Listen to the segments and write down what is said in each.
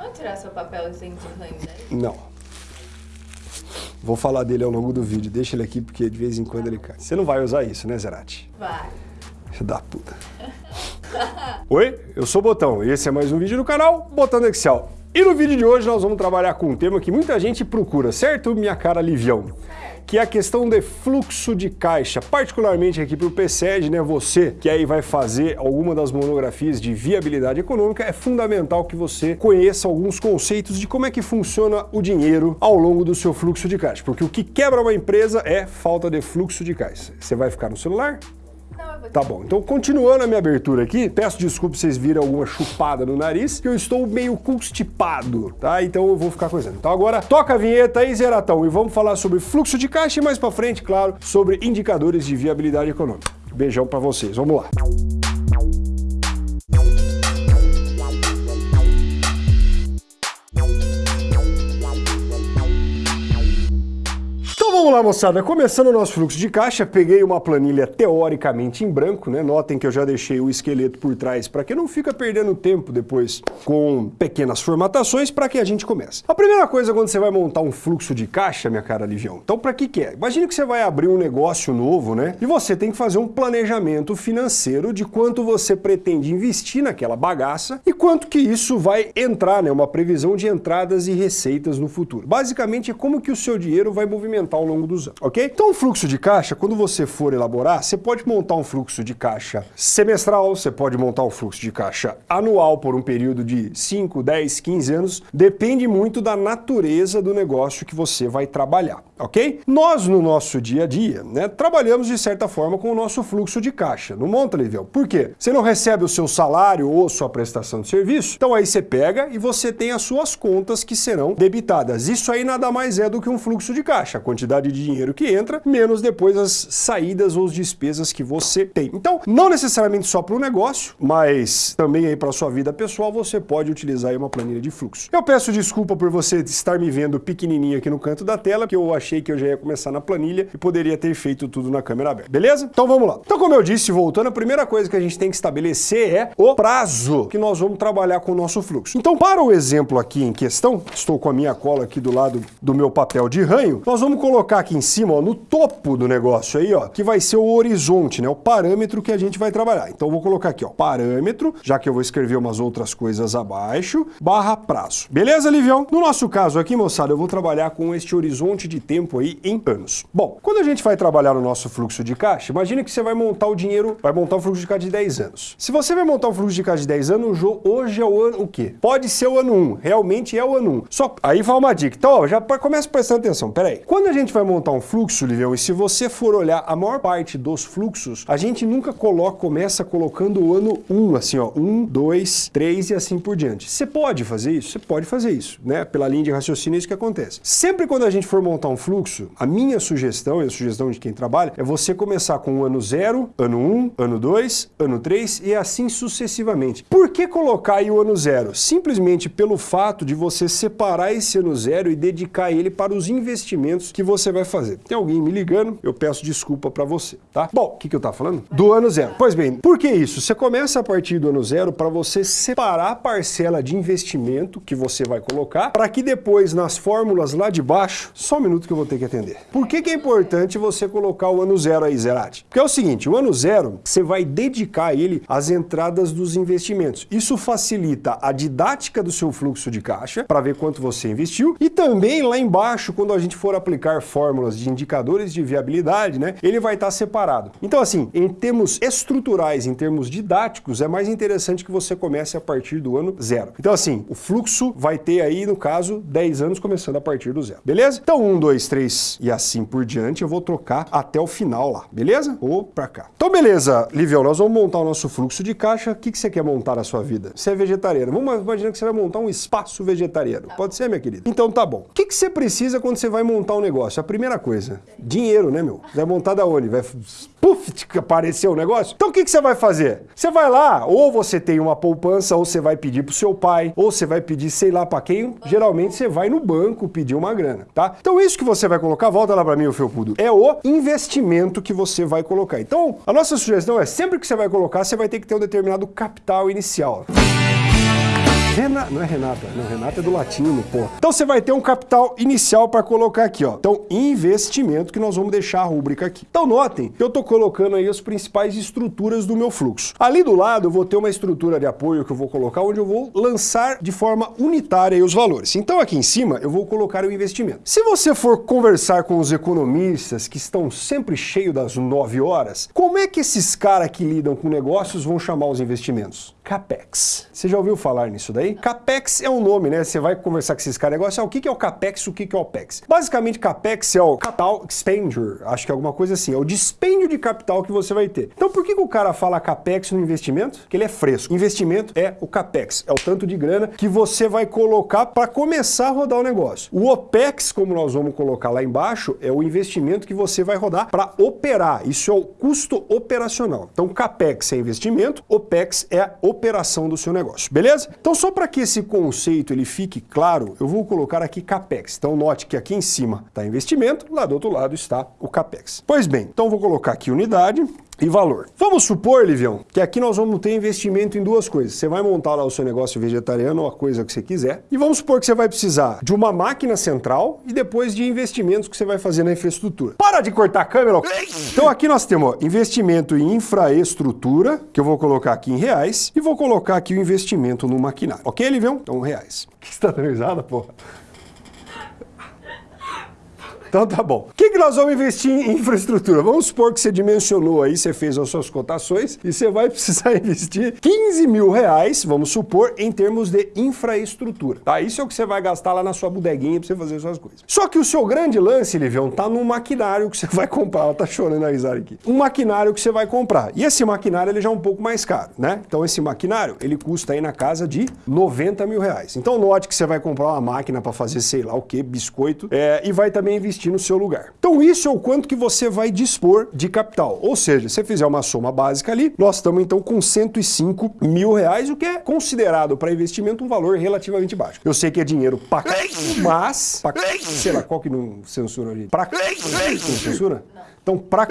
Vamos tirar seu papelzinho de daí? Não. Vou falar dele ao longo do vídeo, deixa ele aqui porque de vez em quando ele cai. Você não vai usar isso, né, Zerati? Vai. Filho da puta. Oi, eu sou o Botão e esse é mais um vídeo no canal Botão do Excel. E no vídeo de hoje nós vamos trabalhar com um tema que muita gente procura, certo, minha cara Livião? Que é a questão de fluxo de caixa, particularmente aqui para o PCED, né? Você que aí vai fazer alguma das monografias de viabilidade econômica, é fundamental que você conheça alguns conceitos de como é que funciona o dinheiro ao longo do seu fluxo de caixa, porque o que quebra uma empresa é falta de fluxo de caixa. Você vai ficar no celular? Tá bom, então continuando a minha abertura aqui, peço desculpa se vocês viram alguma chupada no nariz, que eu estou meio constipado, tá? Então eu vou ficar coisando. Então agora toca a vinheta aí, Zeratão, e vamos falar sobre fluxo de caixa e mais pra frente, claro, sobre indicadores de viabilidade econômica. Beijão pra vocês, vamos lá. Vamos lá, moçada. Começando o nosso fluxo de caixa, peguei uma planilha teoricamente em branco, né? Notem que eu já deixei o esqueleto por trás para que não fica perdendo tempo depois com pequenas formatações para que a gente comece. A primeira coisa quando você vai montar um fluxo de caixa, minha cara Livião, então para que que é? Imagine que você vai abrir um negócio novo, né? E você tem que fazer um planejamento financeiro de quanto você pretende investir naquela bagaça e quanto que isso vai entrar, né? Uma previsão de entradas e receitas no futuro. Basicamente é como que o seu dinheiro vai movimentar ao longo dos anos, ok? Então, o fluxo de caixa, quando você for elaborar, você pode montar um fluxo de caixa semestral, você pode montar um fluxo de caixa anual por um período de 5, 10, 15 anos, depende muito da natureza do negócio que você vai trabalhar, ok? Nós, no nosso dia a dia, né, trabalhamos de certa forma com o nosso fluxo de caixa, não monta, Livião? Por quê? Você não recebe o seu salário ou sua prestação de serviço, então aí você pega e você tem as suas contas que serão debitadas. Isso aí nada mais é do que um fluxo de caixa, a quantidade quantidade de dinheiro que entra, menos depois as saídas ou as despesas que você tem. Então, não necessariamente só para o negócio, mas também aí para sua vida pessoal, você pode utilizar uma planilha de fluxo. Eu peço desculpa por você estar me vendo pequenininho aqui no canto da tela, que eu achei que eu já ia começar na planilha e poderia ter feito tudo na câmera aberta. Beleza? Então vamos lá. Então, como eu disse, voltando, a primeira coisa que a gente tem que estabelecer é o prazo que nós vamos trabalhar com o nosso fluxo. Então, para o exemplo aqui em questão, estou com a minha cola aqui do lado do meu papel de ranho, nós vamos colocar colocar aqui em cima, ó, no topo do negócio aí, ó, que vai ser o horizonte, né, o parâmetro que a gente vai trabalhar. Então vou colocar aqui, ó, parâmetro, já que eu vou escrever umas outras coisas abaixo, barra prazo. Beleza, Livião? No nosso caso aqui, moçada, eu vou trabalhar com este horizonte de tempo aí em anos. Bom, quando a gente vai trabalhar no nosso fluxo de caixa, imagine que você vai montar o dinheiro, vai montar um fluxo de caixa de 10 anos. Se você vai montar um fluxo de caixa de 10 anos, hoje é o ano o quê? Pode ser o ano 1, realmente é o ano 1. Só aí vai uma dica. Então, ó, já começa prestando atenção. Pera aí. Quando a gente vai vai montar um fluxo, Livião, e se você for olhar a maior parte dos fluxos, a gente nunca coloca, começa colocando o ano 1, assim, ó, 1, 2, 3 e assim por diante. Você pode fazer isso? Você pode fazer isso, né? Pela linha de raciocínio é isso que acontece. Sempre quando a gente for montar um fluxo, a minha sugestão e a sugestão de quem trabalha é você começar com o ano 0, ano 1, ano 2, ano 3 e assim sucessivamente. Por que colocar aí o ano 0? Simplesmente pelo fato de você separar esse ano 0 e dedicar ele para os investimentos que você você vai fazer. Tem alguém me ligando, eu peço desculpa para você, tá? Bom, o que, que eu tava falando? Do ano zero. Pois bem, por que isso? Você começa a partir do ano zero para você separar a parcela de investimento que você vai colocar para que depois nas fórmulas lá de baixo, só um minuto que eu vou ter que atender. Por que, que é importante você colocar o ano zero aí, Zerati? Porque é o seguinte, o ano zero, você vai dedicar ele às entradas dos investimentos. Isso facilita a didática do seu fluxo de caixa para ver quanto você investiu e também lá embaixo, quando a gente for aplicar fórmulas fórmulas de indicadores de viabilidade, né, ele vai estar separado. Então, assim, em termos estruturais, em termos didáticos, é mais interessante que você comece a partir do ano zero. Então, assim, o fluxo vai ter aí, no caso, 10 anos começando a partir do zero, beleza? Então, 1, 2, 3 e assim por diante, eu vou trocar até o final lá, beleza? Ou pra cá. Então, beleza, Livião, nós vamos montar o nosso fluxo de caixa. O que, que você quer montar na sua vida? Você é vegetariano. Vamos imaginar que você vai montar um espaço vegetariano. Pode ser, minha querida? Então, tá bom. O que, que você precisa quando você vai montar um negócio? Primeira coisa, dinheiro, né, meu? Vai montar da onde? Vai puf, apareceu o negócio? Então o que, que você vai fazer? Você vai lá, ou você tem uma poupança, ou você vai pedir pro seu pai, ou você vai pedir sei lá para quem. Geralmente você vai no banco pedir uma grana, tá? Então isso que você vai colocar, volta lá para mim, o felpudo, é o investimento que você vai colocar. Então a nossa sugestão é sempre que você vai colocar, você vai ter que ter um determinado capital inicial. Rena... Não é Renata, não, Renata é do latino, pô. Então você vai ter um capital inicial para colocar aqui, ó. Então, investimento que nós vamos deixar a rúbrica aqui. Então notem que eu estou colocando aí as principais estruturas do meu fluxo. Ali do lado eu vou ter uma estrutura de apoio que eu vou colocar onde eu vou lançar de forma unitária os valores. Então aqui em cima eu vou colocar o investimento. Se você for conversar com os economistas que estão sempre cheios das 9 horas, como é que esses caras que lidam com negócios vão chamar os investimentos? CAPEX. Você já ouviu falar nisso daí? CAPEX é um nome, né? Você vai conversar com esses caras negócio, ah, o que é o CAPEX, o que é o OPEX? Basicamente, CAPEX é o Capital Expenditure, acho que é alguma coisa assim, é o dispêndio de capital que você vai ter. Então por que, que o cara fala CAPEX no investimento? Que ele é fresco. Investimento é o CAPEX, é o tanto de grana que você vai colocar para começar a rodar o negócio. O OPEX, como nós vamos colocar lá embaixo, é o investimento que você vai rodar para operar. Isso é o custo operacional. Então CAPEX é investimento, OPEX é a operação do seu negócio, beleza? Então só para que esse conceito ele fique claro, eu vou colocar aqui CAPEX. Então note que aqui em cima está investimento, lá do outro lado está o CAPEX. Pois bem, então vou colocar aqui unidade, e valor. Vamos supor, Livião, que aqui nós vamos ter investimento em duas coisas. Você vai montar lá o seu negócio vegetariano ou a coisa que você quiser. E vamos supor que você vai precisar de uma máquina central e depois de investimentos que você vai fazer na infraestrutura. Para de cortar a câmera! Então aqui nós temos ó, investimento em infraestrutura, que eu vou colocar aqui em reais, e vou colocar aqui o investimento no maquinário. Ok, Livião? Então reais. Que você está dando porra? Então tá bom. O que, que nós vamos investir em infraestrutura? Vamos supor que você dimensionou aí, você fez as suas cotações e você vai precisar investir 15 mil reais, vamos supor, em termos de infraestrutura. Tá? Isso é o que você vai gastar lá na sua bodeguinha para você fazer suas coisas. Só que o seu grande lance, Livião, tá no maquinário que você vai comprar. Ela tá chorando a risada aqui. Um maquinário que você vai comprar. E esse maquinário ele já é um pouco mais caro, né? Então esse maquinário, ele custa aí na casa de 90 mil reais. Então note que você vai comprar uma máquina para fazer sei lá o que, biscoito, é, e vai também investir investir no seu lugar. Então isso é o quanto que você vai dispor de capital. Ou seja, se você fizer uma soma básica ali, nós estamos então com 105 mil reais, o que é considerado para investimento um valor relativamente baixo. Eu sei que é dinheiro pra mas, pra, sei lá, qual que não censura ali? Pra não censura? Não. Então, para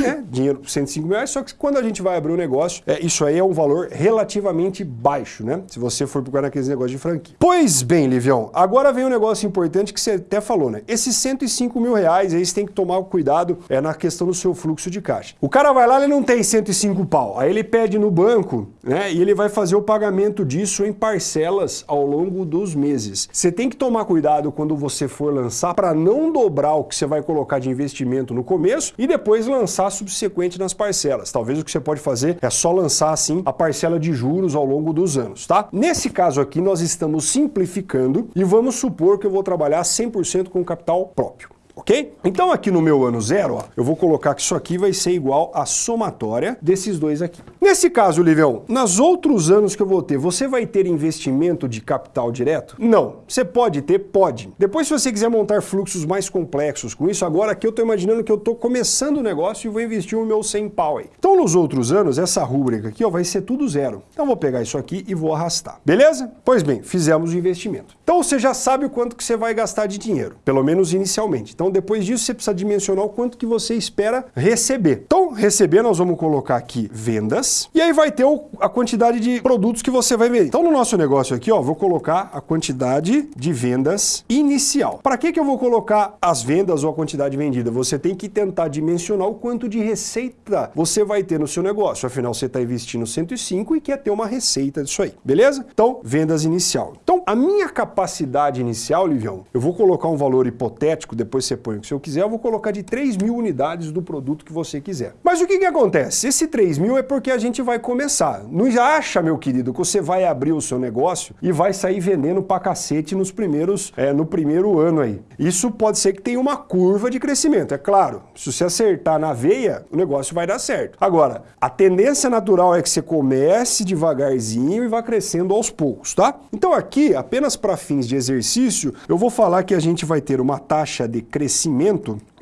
né, dinheiro 105 mil reais, só que quando a gente vai abrir o um negócio, é, isso aí é um valor relativamente baixo, né? Se você for procurar naqueles negócios de franquia. Pois bem, Livião, agora vem um negócio importante que você até falou, né? Esses 105 mil reais aí você tem que tomar cuidado é, na questão do seu fluxo de caixa. O cara vai lá, ele não tem 105 pau, aí ele pede no banco, né? E ele vai fazer o pagamento disso em parcelas ao longo dos meses. Você tem que tomar cuidado quando você for lançar para não dobrar o que você vai colocar de investimento no começo e depois lançar subsequente nas parcelas. Talvez o que você pode fazer é só lançar assim a parcela de juros ao longo dos anos, tá? Nesse caso aqui nós estamos simplificando e vamos supor que eu vou trabalhar 100% com capital próprio ok? Então aqui no meu ano zero, ó, eu vou colocar que isso aqui vai ser igual à somatória desses dois aqui. Nesse caso, Livião, nos outros anos que eu vou ter, você vai ter investimento de capital direto? Não. Você pode ter? Pode. Depois, se você quiser montar fluxos mais complexos com isso, agora aqui eu estou imaginando que eu estou começando o negócio e vou investir o meu 100 pau aí. Então, nos outros anos, essa rúbrica aqui ó, vai ser tudo zero. Então, vou pegar isso aqui e vou arrastar. Beleza? Pois bem, fizemos o investimento. Então, você já sabe o quanto que você vai gastar de dinheiro, pelo menos inicialmente. Então, depois disso, você precisa dimensionar o quanto que você espera receber. Então, receber, nós vamos colocar aqui vendas, e aí vai ter o, a quantidade de produtos que você vai vender. Então, no nosso negócio aqui, ó, vou colocar a quantidade de vendas inicial. Para que, que eu vou colocar as vendas ou a quantidade vendida? Você tem que tentar dimensionar o quanto de receita você vai ter no seu negócio. Afinal, você está investindo 105 e quer ter uma receita disso aí, beleza? Então, vendas inicial. Então, a minha capacidade inicial, Livião, eu vou colocar um valor hipotético, depois você que você eu quiser, eu vou colocar de 3 mil unidades do produto que você quiser. Mas o que, que acontece? Esse 3 mil é porque a gente vai começar. Não acha, meu querido, que você vai abrir o seu negócio e vai sair vendendo pra cacete nos primeiros, é, no primeiro ano aí. Isso pode ser que tenha uma curva de crescimento, é claro. Se você acertar na veia, o negócio vai dar certo. Agora, a tendência natural é que você comece devagarzinho e vá crescendo aos poucos, tá? Então aqui, apenas para fins de exercício, eu vou falar que a gente vai ter uma taxa de crescimento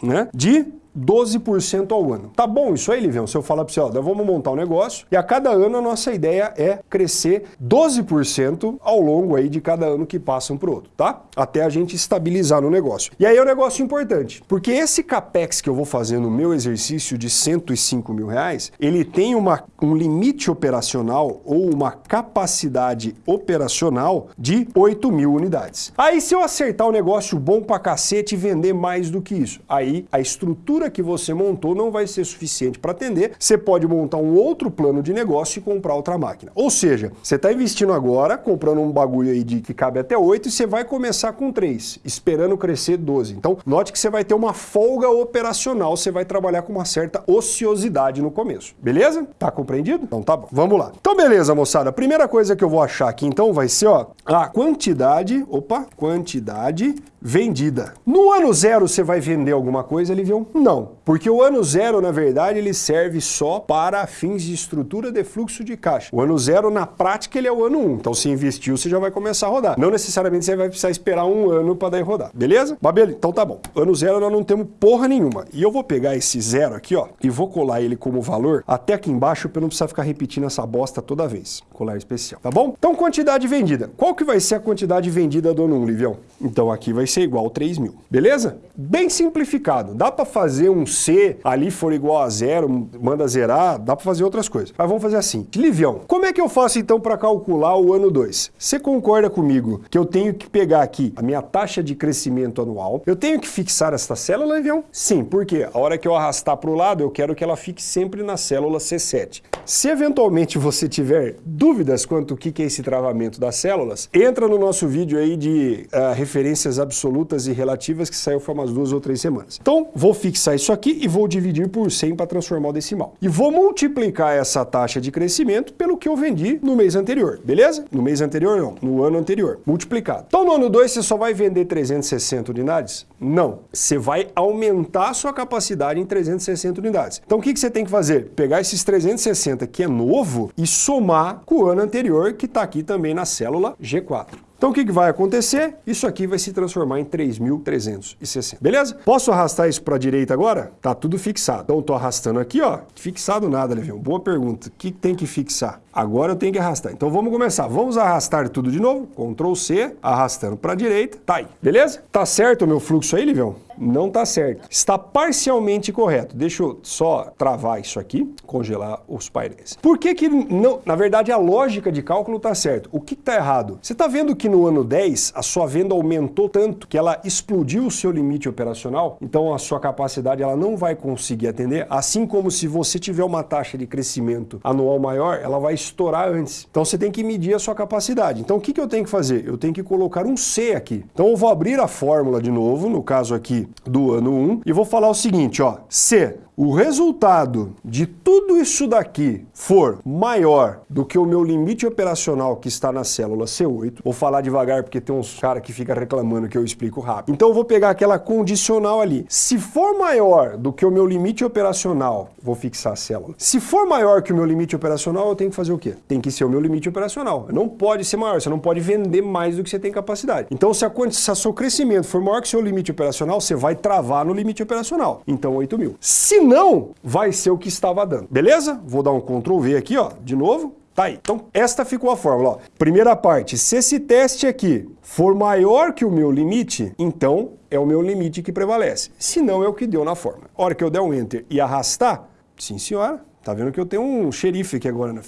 né, de 12% ao ano. Tá bom isso aí, Livião? Se eu falar para você, ó, vamos montar um negócio e a cada ano a nossa ideia é crescer 12% ao longo aí de cada ano que passa um para outro, tá? Até a gente estabilizar no negócio. E aí é um negócio importante, porque esse capex que eu vou fazer no meu exercício de 105 mil reais, ele tem uma, um limite operacional ou uma capacidade operacional de 8 mil unidades. Aí se eu acertar o um negócio bom pra cacete e vender mais do que isso, aí a estrutura que você montou não vai ser suficiente para atender, você pode montar um outro plano de negócio e comprar outra máquina. Ou seja, você está investindo agora, comprando um bagulho aí de que cabe até 8 e você vai começar com 3, esperando crescer 12. Então, note que você vai ter uma folga operacional, você vai trabalhar com uma certa ociosidade no começo. Beleza? Tá compreendido? Então tá bom. Vamos lá. Então beleza, moçada. A primeira coisa que eu vou achar aqui então vai ser, ó, a quantidade, opa, quantidade vendida. No ano zero você vai vender alguma coisa, Livião? Não, porque o ano zero, na verdade, ele serve só para fins de estrutura de fluxo de caixa. O ano zero, na prática, ele é o ano um. Então, se investiu, você já vai começar a rodar. Não necessariamente você vai precisar esperar um ano para daí rodar, beleza? Mas então tá bom. Ano zero nós não temos porra nenhuma. E eu vou pegar esse zero aqui, ó, e vou colar ele como valor até aqui embaixo para não precisar ficar repetindo essa bosta toda vez. Colar especial, tá bom? Então, quantidade vendida. Qual que vai ser a quantidade vendida do ano 1, Livião? Então, aqui vai ser igual a 3 mil. Beleza? Bem simplificado. Dá para fazer um C ali for igual a zero, manda zerar, dá para fazer outras coisas. Mas vamos fazer assim. Livião, como é que eu faço então para calcular o ano 2? Você concorda comigo que eu tenho que pegar aqui a minha taxa de crescimento anual, eu tenho que fixar esta célula, Livião? Sim, porque a hora que eu arrastar para o lado, eu quero que ela fique sempre na célula C7. Se eventualmente você tiver dúvidas quanto ao que é esse travamento das células, entra no nosso vídeo aí de uh, referências absolutas e relativas que saiu faz umas duas ou três semanas. Então, vou fixar isso aqui e vou dividir por 100 para transformar o decimal. E vou multiplicar essa taxa de crescimento pelo que eu vendi no mês anterior, beleza? No mês anterior não, no ano anterior, multiplicado. Então, no ano 2 você só vai vender 360 unidades? Não, você vai aumentar a sua capacidade em 360 unidades. Então, o que, que você tem que fazer? Pegar esses 360 que é novo e somar com o ano anterior que está aqui também na célula G4. Então o que, que vai acontecer? Isso aqui vai se transformar em 3.360, beleza? Posso arrastar isso para a direita agora? Tá tudo fixado. Então estou arrastando aqui, ó. Fixado nada, Levião. Boa pergunta. O que tem que fixar? Agora eu tenho que arrastar. Então vamos começar. Vamos arrastar tudo de novo. Ctrl C, arrastando para a direita. Tá aí, beleza? Tá certo o meu fluxo aí, Livião? Não tá certo. Está parcialmente correto. Deixa eu só travar isso aqui, congelar os painéis. Por que que não... Na verdade, a lógica de cálculo tá certo. O que tá errado? Você tá vendo que no ano 10 a sua venda aumentou tanto que ela explodiu o seu limite operacional? Então a sua capacidade ela não vai conseguir atender, assim como se você tiver uma taxa de crescimento anual maior, ela vai estourar antes. Então você tem que medir a sua capacidade. Então o que, que eu tenho que fazer? Eu tenho que colocar um C aqui. Então eu vou abrir a fórmula de novo, no caso aqui do ano 1, e vou falar o seguinte, ó, C o resultado de tudo isso daqui for maior do que o meu limite operacional que está na célula C8, vou falar devagar porque tem uns caras que ficam reclamando que eu explico rápido. Então eu vou pegar aquela condicional ali. Se for maior do que o meu limite operacional, vou fixar a célula. Se for maior que o meu limite operacional, eu tenho que fazer o quê? Tem que ser o meu limite operacional. Não pode ser maior, você não pode vender mais do que você tem capacidade. Então se, a, se seu crescimento for maior que o seu limite operacional, você vai travar no limite operacional. Então 8 mil. Se não, vai ser o que estava dando. Beleza? Vou dar um Ctrl V aqui, ó, de novo. Tá aí. Então, esta ficou a fórmula. Ó. Primeira parte, se esse teste aqui for maior que o meu limite, então é o meu limite que prevalece. Se não, é o que deu na fórmula. A hora que eu der um Enter e arrastar, sim senhora, tá vendo que eu tenho um xerife aqui agora no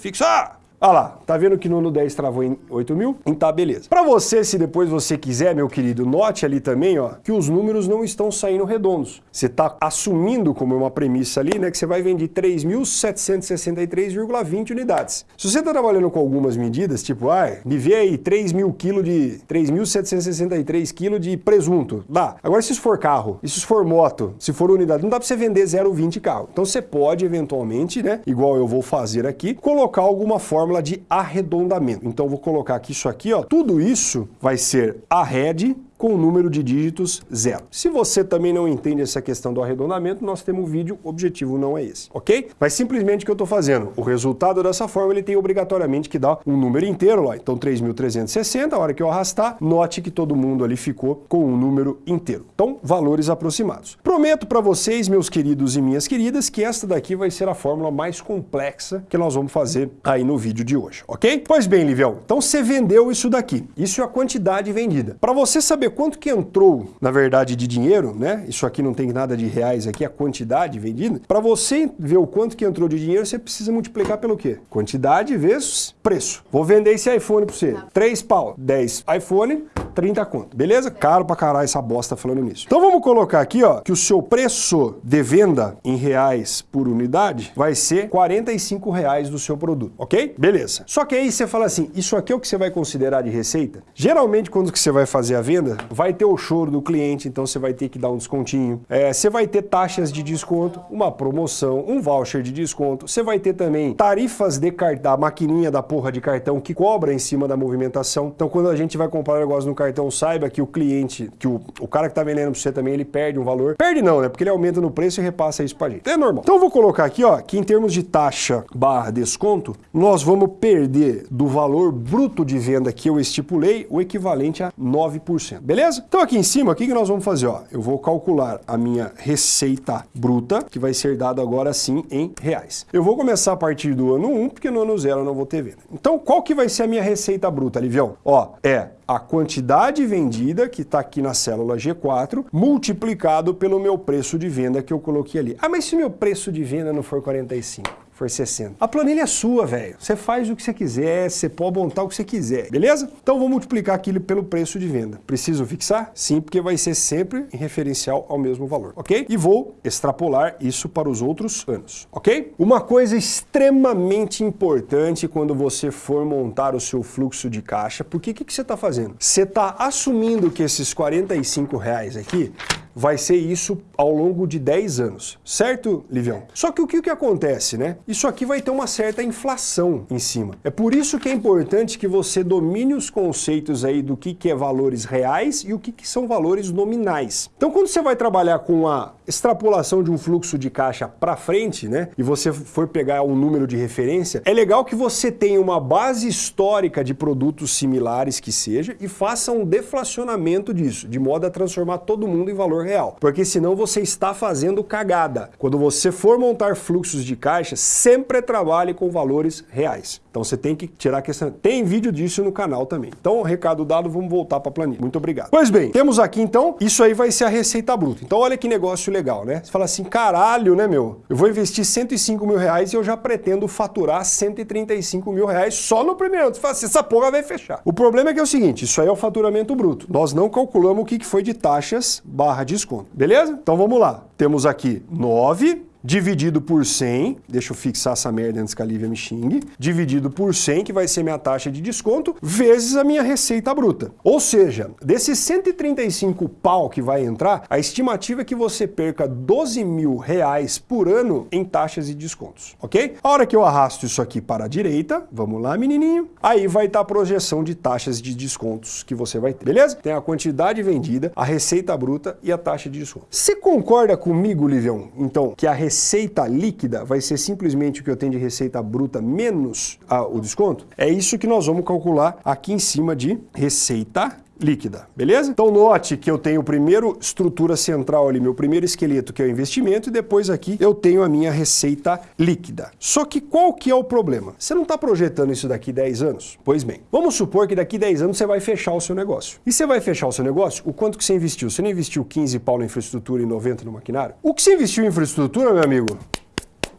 fixo. Ah! Olha lá, tá vendo que no ano 10 travou em 8 mil? Então tá, beleza. Para você, se depois você quiser, meu querido, note ali também, ó, que os números não estão saindo redondos. Você tá assumindo como uma premissa ali, né, que você vai vender 3.763,20 unidades. Se você tá trabalhando com algumas medidas, tipo, ah, me vê aí 3 mil quilos de... 3.763 quilos de presunto, dá. Agora, se isso for carro, se isso for moto, se for unidade, não dá para você vender 0,20 carro. Então você pode, eventualmente, né, igual eu vou fazer aqui, colocar alguma forma fórmula de arredondamento. Então vou colocar aqui isso aqui, ó. Tudo isso vai ser a head com o número de dígitos zero. Se você também não entende essa questão do arredondamento, nós temos um vídeo, o objetivo não é esse, ok? Mas simplesmente o que eu estou fazendo, o resultado dessa forma ele tem obrigatoriamente que dar um número inteiro lá, então 3.360, a hora que eu arrastar, note que todo mundo ali ficou com um número inteiro. Então, valores aproximados. Prometo para vocês, meus queridos e minhas queridas, que esta daqui vai ser a fórmula mais complexa que nós vamos fazer aí no vídeo de hoje, ok? Pois bem, Livião, então você vendeu isso daqui, isso é a quantidade vendida. Para você saber quanto que entrou, na verdade, de dinheiro, né? Isso aqui não tem nada de reais aqui, a quantidade vendida. Para você ver o quanto que entrou de dinheiro, você precisa multiplicar pelo quê? Quantidade vezes preço. Vou vender esse iPhone para você. 3 pau, 10 iPhone, 30 conto, beleza? Caro pra caralho essa bosta falando nisso. Então vamos colocar aqui, ó, que o seu preço de venda em reais por unidade vai ser 45 reais do seu produto, ok? Beleza. Só que aí você fala assim, isso aqui é o que você vai considerar de receita? Geralmente quando que você vai fazer a venda, vai ter o choro do cliente, então você vai ter que dar um descontinho. É, você vai ter taxas de desconto, uma promoção, um voucher de desconto. Você vai ter também tarifas de cartão, a maquininha da porra de cartão que cobra em cima da movimentação. Então quando a gente vai comprar um negócio no cartão, saiba que o cliente, que o, o cara que está vendendo para você também, ele perde um valor. Perde não, né? Porque ele aumenta no preço e repassa isso para gente. É normal. Então eu vou colocar aqui, ó, que em termos de taxa barra desconto, nós vamos perder do valor bruto de venda que eu estipulei o equivalente a 9%. Beleza? Então aqui em cima, o que, nós vamos fazer? Ó, eu vou calcular a minha receita bruta, que vai ser dada agora sim em reais. Eu vou começar a partir do ano 1, porque no ano 0 eu não vou ter venda. Então qual que vai ser a minha receita bruta, Livião? Ó, é a quantidade vendida, que está aqui na célula G4, multiplicado pelo meu preço de venda que eu coloquei ali. Ah, mas se meu preço de venda não for 45? For 60. A planilha é sua, velho. Você faz o que você quiser, você pode montar o que você quiser, beleza? Então vou multiplicar aquilo pelo preço de venda. Preciso fixar? Sim, porque vai ser sempre em referencial ao mesmo valor, ok? E vou extrapolar isso para os outros anos, ok? Uma coisa extremamente importante quando você for montar o seu fluxo de caixa, porque o que, que você está fazendo? Você está assumindo que esses 45 reais aqui vai ser isso ao longo de 10 anos, certo, Livião? Só que o que, que acontece, né? Isso aqui vai ter uma certa inflação em cima. É por isso que é importante que você domine os conceitos aí do que, que é valores reais e o que, que são valores nominais. Então, quando você vai trabalhar com a extrapolação de um fluxo de caixa para frente, né, e você for pegar um número de referência, é legal que você tenha uma base histórica de produtos similares que seja e faça um deflacionamento disso, de modo a transformar todo mundo em valor real. Porque senão você está fazendo cagada. Quando você for montar fluxos de caixa, sempre trabalhe com valores reais. Então você tem que tirar a questão. Tem vídeo disso no canal também. Então, recado dado, vamos voltar para a planilha. Muito obrigado. Pois bem, temos aqui então, isso aí vai ser a receita bruta. Então olha que negócio legal, né? Você fala assim, caralho, né, meu? Eu vou investir 105 mil reais e eu já pretendo faturar 135 mil reais só no primeiro ano. Você fala assim, essa porra vai fechar. O problema é que é o seguinte, isso aí é o faturamento bruto. Nós não calculamos o que foi de taxas barra desconto. Beleza? Então vamos lá. Temos aqui 9 dividido por 100, deixa eu fixar essa merda antes que a Lívia me xingue, dividido por 100, que vai ser minha taxa de desconto, vezes a minha receita bruta. Ou seja, desses 135 pau que vai entrar, a estimativa é que você perca 12 mil reais por ano em taxas e descontos, ok? A hora que eu arrasto isso aqui para a direita, vamos lá, menininho, aí vai estar a projeção de taxas de descontos que você vai ter, beleza? Tem a quantidade vendida, a receita bruta e a taxa de desconto. Você concorda comigo, Livião, então, que a receita receita líquida vai ser simplesmente o que eu tenho de receita bruta menos a, o desconto? É isso que nós vamos calcular aqui em cima de receita líquida, beleza? Então note que eu tenho primeiro estrutura central ali, meu primeiro esqueleto, que é o investimento, e depois aqui eu tenho a minha receita líquida. Só que qual que é o problema? Você não está projetando isso daqui 10 anos? Pois bem, vamos supor que daqui 10 anos você vai fechar o seu negócio. E você vai fechar o seu negócio, o quanto que você investiu? Você não investiu 15 pau na infraestrutura e 90 no maquinário? O que você investiu em infraestrutura, meu amigo?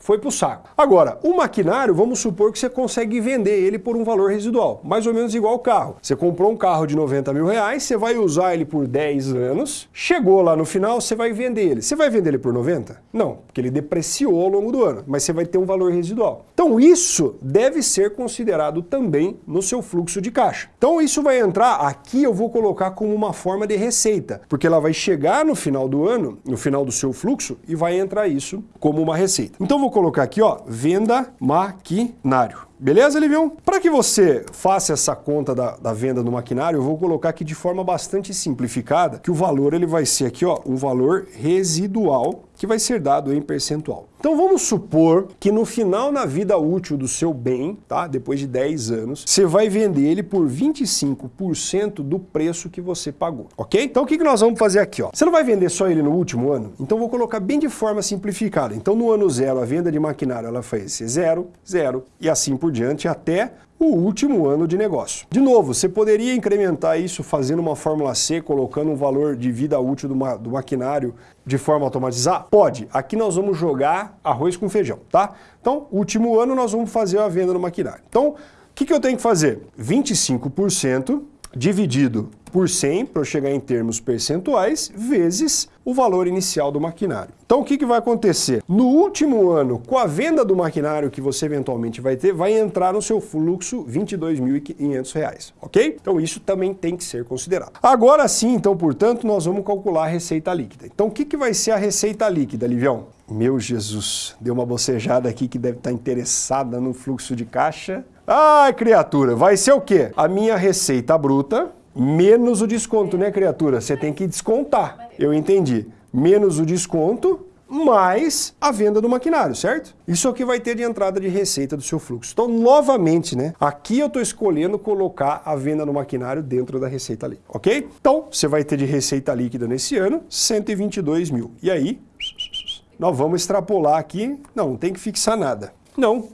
Foi para o saco. Agora, o maquinário, vamos supor que você consegue vender ele por um valor residual, mais ou menos igual ao carro. Você comprou um carro de 90 mil reais, você vai usar ele por 10 anos, chegou lá no final, você vai vender ele. Você vai vender ele por 90? Não, porque ele depreciou ao longo do ano, mas você vai ter um valor residual. Então isso deve ser considerado também no seu fluxo de caixa. Então isso vai entrar, aqui eu vou colocar como uma forma de receita, porque ela vai chegar no final do ano, no final do seu fluxo, e vai entrar isso como uma receita. Então vou colocar aqui, ó, venda maquinário. Beleza, Livião? Para que você faça essa conta da, da, venda do maquinário, eu vou colocar aqui de forma bastante simplificada que o valor ele vai ser aqui, ó, um valor residual que vai ser dado em percentual. Então vamos supor que no final na vida útil do seu bem, tá? depois de 10 anos, você vai vender ele por 25% do preço que você pagou, ok? Então o que, que nós vamos fazer aqui? Ó? Você não vai vender só ele no último ano? Então vou colocar bem de forma simplificada. Então no ano zero a venda de maquinário ela foi zero, zero e assim por diante até o último ano de negócio. De novo, você poderia incrementar isso fazendo uma fórmula C, colocando um valor de vida útil do, ma do maquinário de forma automatizada? Pode. Aqui nós vamos jogar arroz com feijão, tá? Então, último ano nós vamos fazer a venda no maquinário. Então, o que, que eu tenho que fazer? 25% dividido por 100, para chegar em termos percentuais, vezes o valor inicial do maquinário. Então o que, que vai acontecer? No último ano, com a venda do maquinário que você eventualmente vai ter, vai entrar no seu fluxo R$ 22.500, ok? Então isso também tem que ser considerado. Agora sim, então, portanto, nós vamos calcular a receita líquida. Então o que, que vai ser a receita líquida, Livião? Meu Jesus, deu uma bocejada aqui que deve estar interessada no fluxo de caixa. Ai, criatura, vai ser o quê? A minha receita bruta menos o desconto, né, criatura? Você tem que descontar. Eu entendi. Menos o desconto, mais a venda do maquinário, certo? Isso é o que vai ter de entrada de receita do seu fluxo. Então, novamente, né? Aqui eu estou escolhendo colocar a venda no maquinário dentro da receita líquida, ok? Então, você vai ter de receita líquida nesse ano 122 mil. E aí, nós vamos extrapolar aqui. Não, não tem que fixar nada. Não,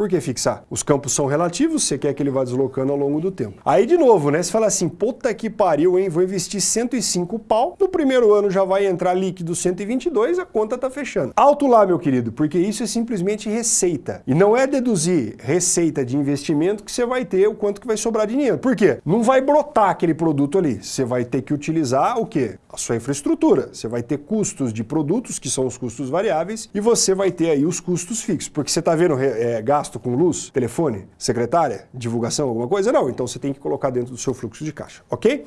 por que fixar? Os campos são relativos, você quer que ele vá deslocando ao longo do tempo. Aí, de novo, né? Você fala assim, puta que pariu, hein? Vou investir 105 pau, no primeiro ano já vai entrar líquido 122, a conta tá fechando. Alto lá, meu querido, porque isso é simplesmente receita. E não é deduzir receita de investimento que você vai ter o quanto que vai sobrar de dinheiro. Por quê? Não vai brotar aquele produto ali. Você vai ter que utilizar o quê? A sua infraestrutura. Você vai ter custos de produtos, que são os custos variáveis, e você vai ter aí os custos fixos. Porque você tá vendo é, gasto gasto com luz, telefone, secretária, divulgação, alguma coisa? Não, então você tem que colocar dentro do seu fluxo de caixa, ok?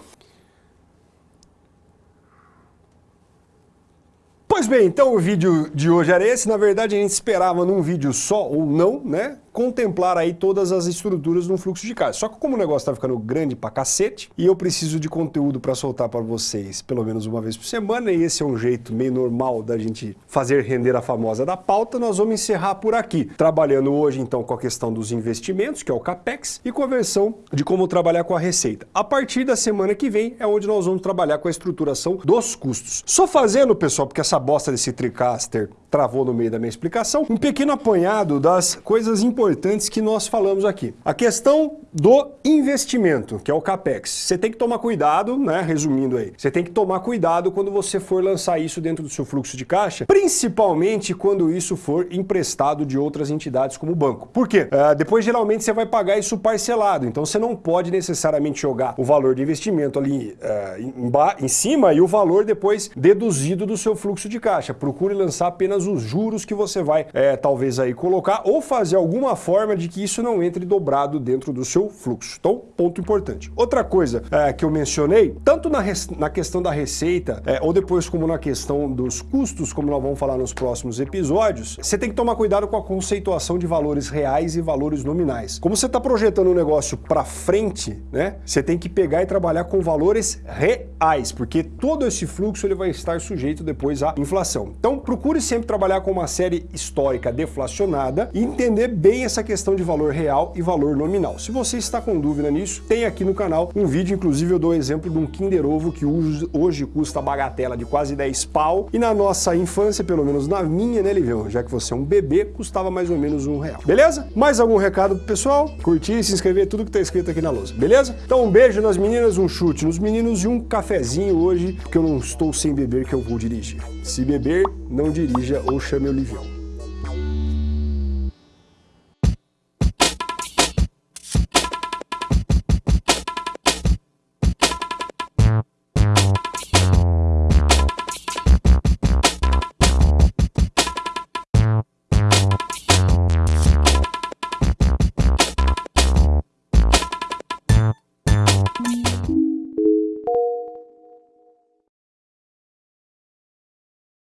Pois bem, então o vídeo de hoje era esse. Na verdade, a gente esperava num vídeo só ou não, né? Contemplar aí todas as estruturas um fluxo de caixa. Só que como o negócio está ficando grande pra cacete, e eu preciso de conteúdo para soltar para vocês pelo menos uma vez por semana, e esse é um jeito meio normal da gente fazer render a famosa da pauta, nós vamos encerrar por aqui. Trabalhando hoje então com a questão dos investimentos, que é o CAPEX, e com a versão de como trabalhar com a receita. A partir da semana que vem é onde nós vamos trabalhar com a estruturação dos custos. Só fazendo, pessoal, porque essa bosta desse TriCaster travou no meio da minha explicação, um pequeno apanhado das coisas importantes que nós falamos aqui. A questão do investimento, que é o CAPEX. Você tem que tomar cuidado, né, resumindo aí, você tem que tomar cuidado quando você for lançar isso dentro do seu fluxo de caixa, principalmente quando isso for emprestado de outras entidades como o banco. Por quê? Uh, depois, geralmente, você vai pagar isso parcelado, então você não pode necessariamente jogar o valor de investimento ali uh, em, em cima e o valor depois deduzido do seu fluxo de caixa. Procure lançar apenas os juros que você vai é, talvez aí colocar ou fazer alguma forma de que isso não entre dobrado dentro do seu fluxo. Então, ponto importante. Outra coisa é, que eu mencionei, tanto na, na questão da receita é, ou depois como na questão dos custos, como nós vamos falar nos próximos episódios, você tem que tomar cuidado com a conceituação de valores reais e valores nominais. Como você está projetando um negócio para frente, né, você tem que pegar e trabalhar com valores reais, porque todo esse fluxo ele vai estar sujeito depois à inflação. Então, procure sempre trabalhar com uma série histórica deflacionada e entender bem essa questão de valor real e valor nominal. Se você está com dúvida nisso, tem aqui no canal um vídeo, inclusive eu dou exemplo de um Kinder Ovo que hoje custa bagatela de quase 10 pau e na nossa infância, pelo menos na minha, né, Livião, já que você é um bebê, custava mais ou menos um real. Beleza? Mais algum recado pro pessoal? Curtir, se inscrever, tudo que tá escrito aqui na lousa, beleza? Então um beijo nas meninas, um chute nos meninos e um cafezinho hoje, porque eu não estou sem beber que eu vou dirigir. Se beber, não dirija ou chame o Livião.